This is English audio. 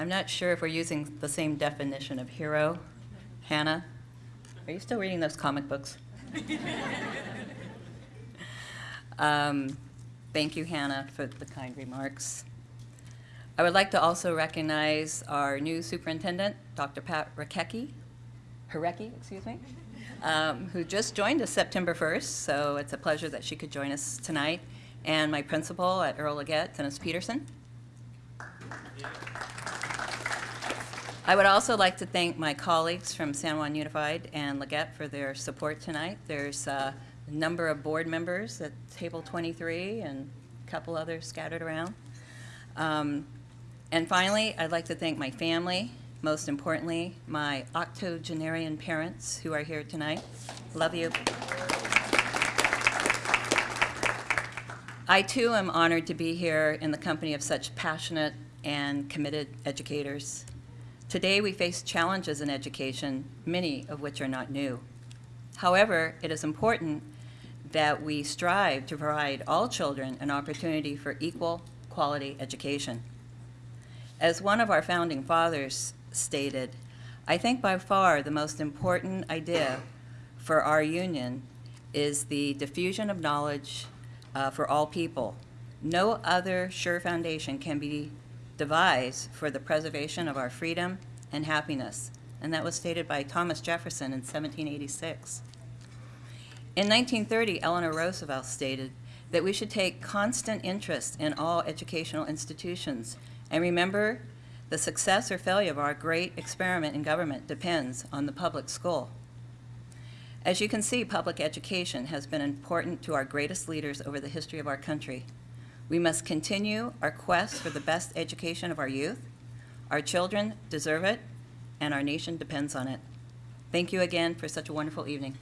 I'm not sure if we're using the same definition of hero. Hannah, are you still reading those comic books? Um, Thank you, Hannah, for the kind remarks. I would like to also recognize our new superintendent, Dr. Pat Rakecki, Harecki, excuse me, um, who just joined us September 1st, so it's a pleasure that she could join us tonight, and my principal at Earl LeGette, Dennis Peterson. I would also like to thank my colleagues from San Juan Unified and LeGette for their support tonight. There's a number of board members at table 23 and a couple others scattered around. Um, And finally, I'd like to thank my family, most importantly, my octogenarian parents who are here tonight. Love you. I too am honored to be here in the company of such passionate and committed educators. Today we face challenges in education, many of which are not new. However, it is important that we strive to provide all children an opportunity for equal quality education. As one of our founding fathers stated, I think by far the most important idea for our union is the diffusion of knowledge uh, for all people. No other sure foundation can be devised for the preservation of our freedom and happiness. And that was stated by Thomas Jefferson in 1786. In 1930, Eleanor Roosevelt stated that we should take constant interest in all educational institutions and remember the success or failure of our great experiment in government depends on the public school. As you can see, public education has been important to our greatest leaders over the history of our country. We must continue our quest for the best education of our youth. Our children deserve it, and our nation depends on it. Thank you again for such a wonderful evening.